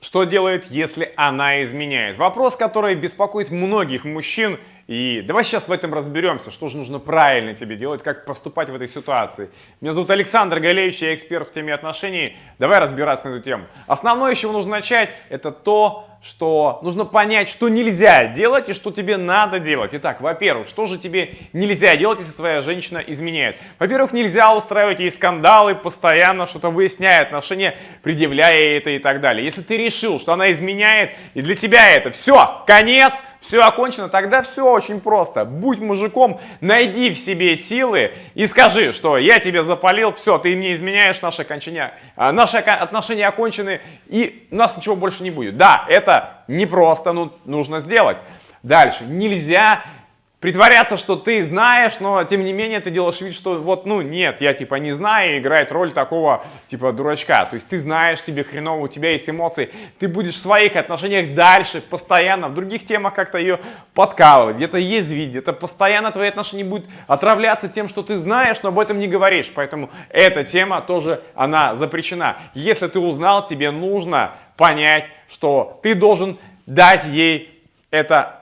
Что делает, если она изменяет? Вопрос, который беспокоит многих мужчин. И давай сейчас в этом разберемся, что же нужно правильно тебе делать, как поступать в этой ситуации. Меня зовут Александр Галеевич, я эксперт в теме отношений. Давай разбираться на эту тему. Основное, с чего нужно начать, это то, что нужно понять, что нельзя делать и что тебе надо делать. Итак, во-первых, что же тебе нельзя делать, если твоя женщина изменяет? Во-первых, нельзя устраивать ей скандалы, постоянно что-то выясняя отношения, предъявляя это и так далее. Если ты решил, что она изменяет, и для тебя это все, конец, все окончено, тогда все очень просто. Будь мужиком, найди в себе силы и скажи, что я тебе запалил, все, ты мне изменяешь, наши, окончания, а, наши отношения окончены, и у нас ничего больше не будет. Да, это непросто, ну, нужно сделать. Дальше. Нельзя притворяться, что ты знаешь, но тем не менее ты делаешь вид, что вот, ну нет, я типа не знаю, и играет роль такого типа дурачка. То есть ты знаешь, тебе хреново, у тебя есть эмоции, ты будешь в своих отношениях дальше, постоянно, в других темах как-то ее подкалывать, где-то язвить, где-то постоянно твои отношения будут отравляться тем, что ты знаешь, но об этом не говоришь. Поэтому эта тема тоже, она запрещена. Если ты узнал, тебе нужно понять, что ты должен дать ей это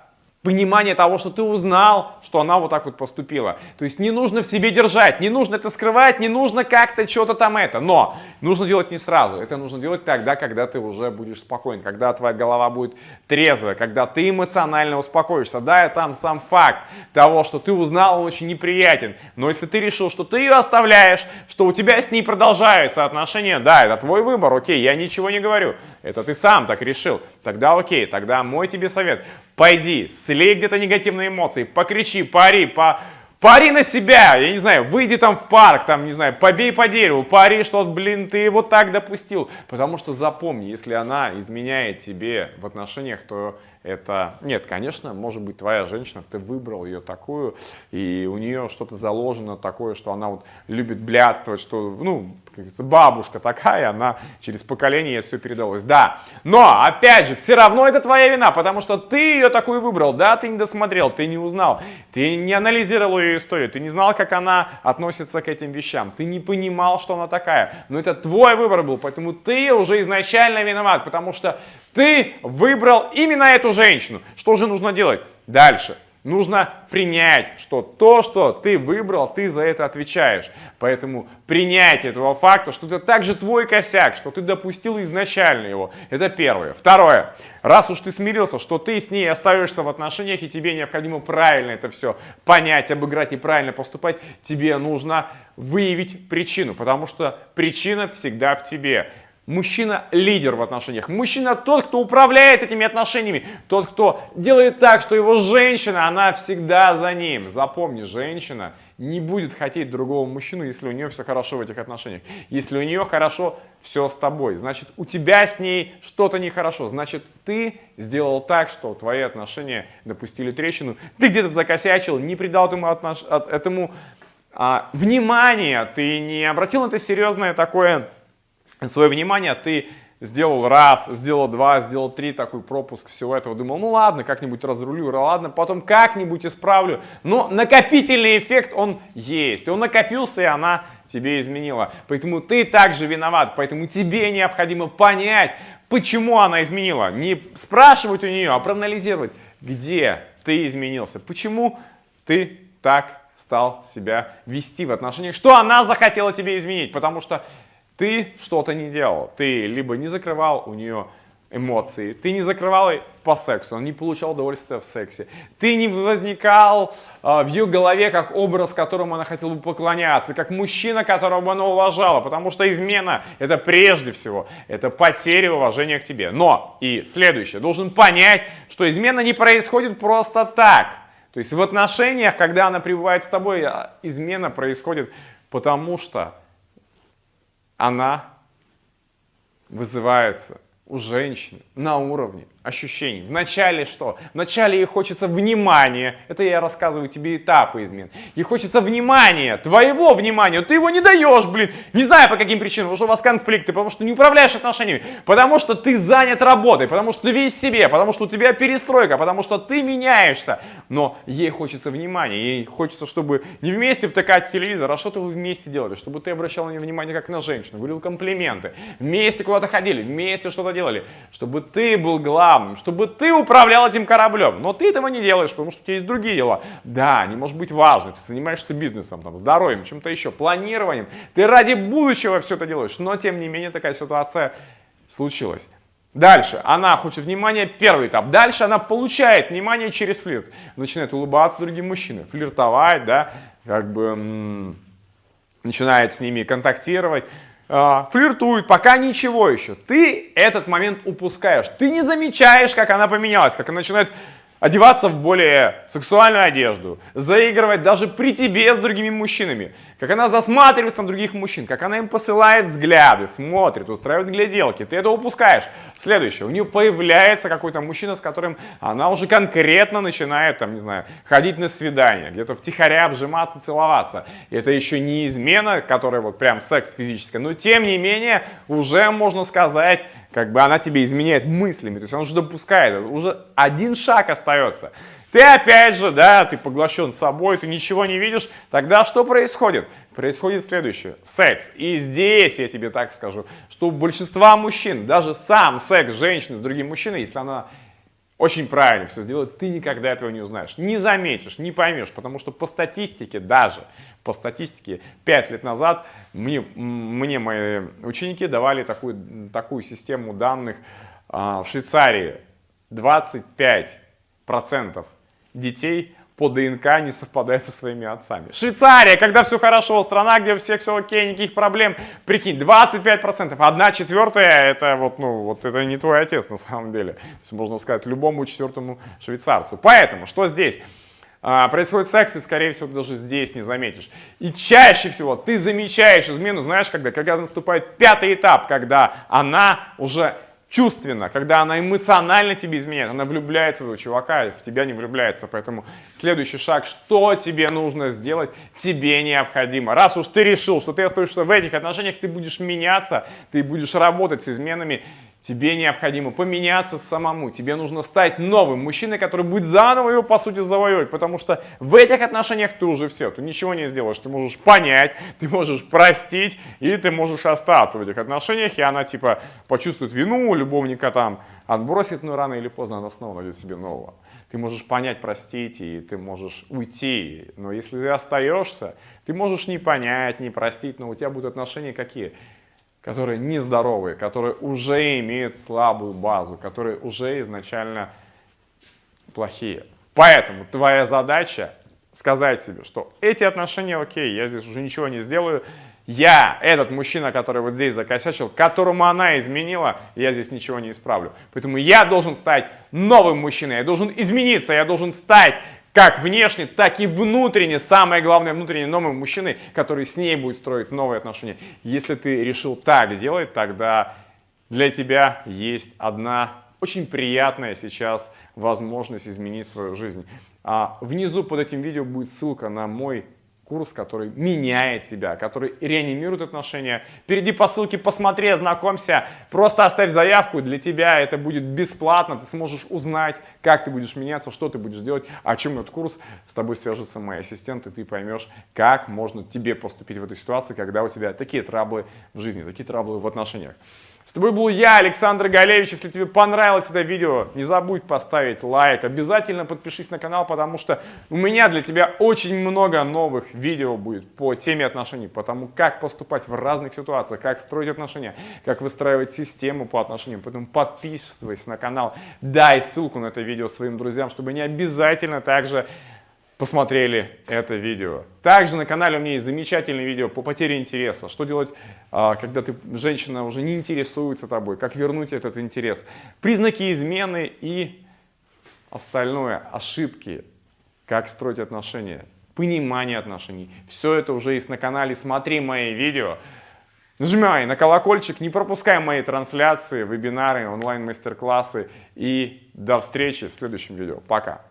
понимание того, что ты узнал, что она вот так вот поступила. То есть не нужно в себе держать, не нужно это скрывать, не нужно как-то что-то там это. Но нужно делать не сразу. Это нужно делать тогда, когда ты уже будешь спокоен, когда твоя голова будет трезвая, когда ты эмоционально успокоишься. Да, и там сам факт того, что ты узнал, он очень неприятен. Но если ты решил, что ты ее оставляешь, что у тебя с ней продолжаются отношения, да, это твой выбор, окей, я ничего не говорю. Это ты сам так решил. Тогда окей, тогда мой тебе совет. Пойди, слей где-то негативные эмоции, покричи, пари, по... Пари на себя, я не знаю, выйди там в парк, там, не знаю, побей по дереву, пари, что, блин, ты его так допустил. Потому что запомни, если она изменяет тебе в отношениях, то это... Нет, конечно, может быть, твоя женщина, ты выбрал ее такую, и у нее что-то заложено такое, что она вот любит блядствовать, что, ну, бабушка такая, она через поколение ей все передалось. Да, но, опять же, все равно это твоя вина, потому что ты ее такую выбрал, да, ты не досмотрел, ты не узнал, ты не анализировал ее историю, ты не знал, как она относится к этим вещам, ты не понимал, что она такая. Но это твой выбор был, поэтому ты уже изначально виноват, потому что ты выбрал именно эту женщину. Что же нужно делать? Дальше. Нужно принять, что то, что ты выбрал, ты за это отвечаешь. Поэтому принять этого факта, что это также твой косяк, что ты допустил изначально его. Это первое. Второе. Раз уж ты смирился, что ты с ней остаешься в отношениях, и тебе необходимо правильно это все понять, обыграть и правильно поступать, тебе нужно выявить причину, потому что причина всегда в тебе. Мужчина лидер в отношениях. Мужчина тот, кто управляет этими отношениями. Тот, кто делает так, что его женщина, она всегда за ним. Запомни, женщина не будет хотеть другого мужчину, если у нее все хорошо в этих отношениях. Если у нее хорошо все с тобой, значит у тебя с ней что-то нехорошо. Значит ты сделал так, что твои отношения допустили трещину. Ты где-то закосячил, не придал этому, отнош... этому а, внимания, ты не обратил на это серьезное такое свое внимание, ты сделал раз, сделал два, сделал три, такой пропуск всего этого. Думал, ну ладно, как-нибудь разрулю, ладно, потом как-нибудь исправлю. Но накопительный эффект он есть. Он накопился, и она тебе изменила. Поэтому ты также виноват. Поэтому тебе необходимо понять, почему она изменила. Не спрашивать у нее, а проанализировать, где ты изменился. Почему ты так стал себя вести в отношениях, что она захотела тебе изменить. Потому что ты что-то не делал. Ты либо не закрывал у нее эмоции, ты не закрывал по сексу, он не получал удовольствия в сексе, ты не возникал э, в ее голове как образ, которому она хотела бы поклоняться, как мужчина, которого она уважала, потому что измена это прежде всего, это потеря уважения к тебе. Но, и следующее, должен понять, что измена не происходит просто так. То есть в отношениях, когда она пребывает с тобой, а, измена происходит потому что она вызывается у женщины на уровне ощущений. Вначале что? Вначале ей хочется внимания. Это я рассказываю тебе этапы измен. Ей хочется внимания, твоего внимания. Ты его не даешь, блин. Не знаю по каким причинам. Потому что у вас конфликты, потому что не управляешь отношениями. Потому что ты занят работой, потому что ты весь себе, потому что у тебя перестройка, потому что ты меняешься. Но ей хочется внимания. Ей хочется, чтобы не вместе втыкать в телевизор, а что-то вы вместе делали. Чтобы ты обращал на нее внимание как на женщину, говорил комплименты. Вместе куда-то ходили, вместе что-то делали? Чтобы ты был главным, чтобы ты управлял этим кораблем. Но ты этого не делаешь, потому что у тебя есть другие дела. Да, они может быть важны. Ты занимаешься бизнесом, там, здоровьем, чем-то еще, планированием. Ты ради будущего все это делаешь. Но, тем не менее, такая ситуация случилась. Дальше она хочет внимания, первый этап. Дальше она получает внимание через флирт. Начинает улыбаться другим мужчинам, флиртовать, да, как бы начинает с ними контактировать. Э, флиртует, пока ничего еще. Ты этот момент упускаешь. Ты не замечаешь, как она поменялась, как она начинает одеваться в более сексуальную одежду, заигрывать даже при тебе с другими мужчинами, как она засматривается на других мужчин, как она им посылает взгляды, смотрит, устраивает гляделки, ты это упускаешь. Следующее, у нее появляется какой-то мужчина, с которым она уже конкретно начинает, там, не знаю, ходить на свидание, где-то втихаря обжиматься, целоваться. И это еще не измена, которая вот прям секс физический, но тем не менее уже можно сказать, как бы она тебе изменяет мыслями, то есть она уже допускает, уже один шаг остается. Ты опять же, да, ты поглощен собой, ты ничего не видишь, тогда что происходит? Происходит следующее, секс. И здесь я тебе так скажу, что у большинства мужчин, даже сам секс женщины с другим мужчиной, если она очень правильно все сделает, ты никогда этого не узнаешь, не заметишь, не поймешь, потому что по статистике, даже по статистике, 5 лет назад мне, мне мои ученики давали такую, такую систему данных а, в Швейцарии. 25% детей по ДНК не совпадает со своими отцами. Швейцария, когда все хорошо, страна, где у всех все окей, никаких проблем, прикинь, 25%, одна четвертая, это вот, ну, вот это не твой отец на самом деле. То есть можно сказать любому четвертому швейцарцу. Поэтому, что здесь? А, происходит секс, и, скорее всего, даже здесь не заметишь. И чаще всего ты замечаешь измену, знаешь, когда? Когда наступает пятый этап, когда она уже чувственно, когда она эмоционально тебе изменяет, она влюбляется в этого чувака, в тебя не влюбляется. Поэтому следующий шаг, что тебе нужно сделать, тебе необходимо. Раз уж ты решил, что ты остаешься в этих отношениях, ты будешь меняться, ты будешь работать с изменами, Тебе необходимо поменяться самому. Тебе нужно стать новым мужчиной, который будет заново его, по сути, завоевывать. Потому что в этих отношениях ты уже все. Ты ничего не сделаешь. Ты можешь понять, ты можешь простить, и ты можешь остаться в этих отношениях. И она, типа, почувствует вину, любовника там отбросит, но рано или поздно она снова найдет себе нового. Ты можешь понять, простить, и ты можешь уйти. Но если ты остаешься, ты можешь не понять, не простить, но у тебя будут отношения какие? Которые нездоровые, которые уже имеют слабую базу, которые уже изначально плохие. Поэтому твоя задача сказать себе, что эти отношения окей, я здесь уже ничего не сделаю, я, этот мужчина, который вот здесь закосячил, которому она изменила, я здесь ничего не исправлю. Поэтому я должен стать новым мужчиной, я должен измениться, я должен стать как внешне, так и внутренне, самое главное, внутренне новым мужчиной, который с ней будет строить новые отношения. Если ты решил так делать, тогда для тебя есть одна очень приятная сейчас возможность изменить свою жизнь. А внизу под этим видео будет ссылка на мой курс, который меняет тебя, который реанимирует отношения. Перейди по ссылке, посмотри, ознакомься, просто оставь заявку, для тебя это будет бесплатно, ты сможешь узнать, как ты будешь меняться, что ты будешь делать, о чем этот курс, с тобой свяжутся мои ассистенты, ты поймешь, как можно тебе поступить в этой ситуации, когда у тебя такие траблы в жизни, такие траблы в отношениях. С тобой был я, Александр Галевич. Если тебе понравилось это видео, не забудь поставить лайк. Обязательно подпишись на канал, потому что у меня для тебя очень много новых видео будет по теме отношений, по тому, как поступать в разных ситуациях, как строить отношения, как выстраивать систему по отношениям. Поэтому подписывайся на канал, дай ссылку на это видео своим друзьям, чтобы они обязательно также посмотрели это видео. Также на канале у меня есть замечательное видео по потере интереса. Что делать, а, когда ты, женщина уже не интересуется тобой, как вернуть этот интерес. Признаки измены и остальное, ошибки, как строить отношения, понимание отношений. Все это уже есть на канале, смотри мои видео. Нажимай на колокольчик, не пропускай мои трансляции, вебинары, онлайн-мастер-классы. И до встречи в следующем видео. Пока!